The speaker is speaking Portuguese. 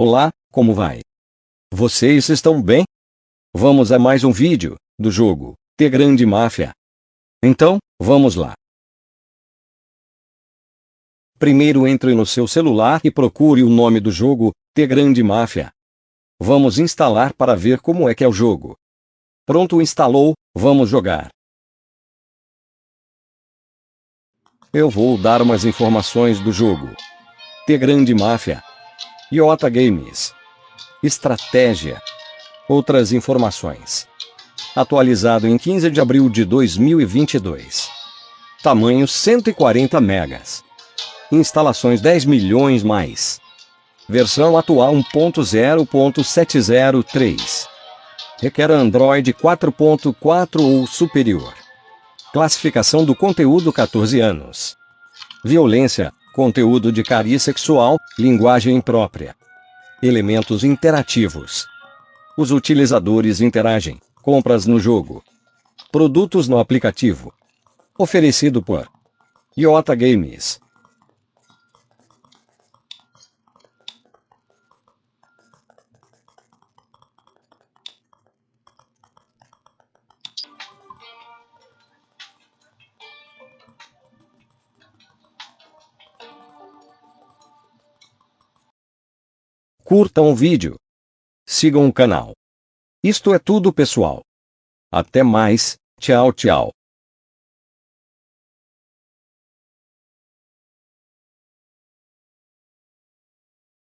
Olá, como vai? Vocês estão bem? Vamos a mais um vídeo do jogo The Grande Máfia. Então, vamos lá. Primeiro entre no seu celular e procure o nome do jogo, The Grande Máfia. Vamos instalar para ver como é que é o jogo. Pronto instalou, vamos jogar. Eu vou dar umas informações do jogo. The Grande Máfia. Iota Games. Estratégia. Outras informações. Atualizado em 15 de abril de 2022. Tamanho 140 megas. Instalações 10 milhões mais. Versão atual 1.0.703. Requer Android 4.4 ou superior. Classificação do conteúdo 14 anos. Violência, conteúdo de cariz sexual, linguagem imprópria. Elementos interativos. Os utilizadores interagem. Compras no jogo. Produtos no aplicativo. Oferecido por Iota Games. Curtam o vídeo. Sigam o canal. Isto é tudo pessoal. Até mais, tchau tchau.